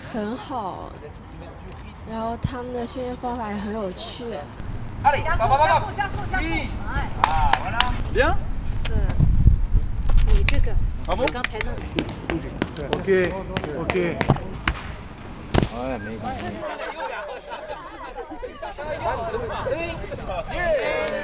很好，然后他们的训练方法也很有趣。加速，加速，加速，加速！哎，Bien 你这个 Ah 是刚才那个。Ok, ok. Yeah.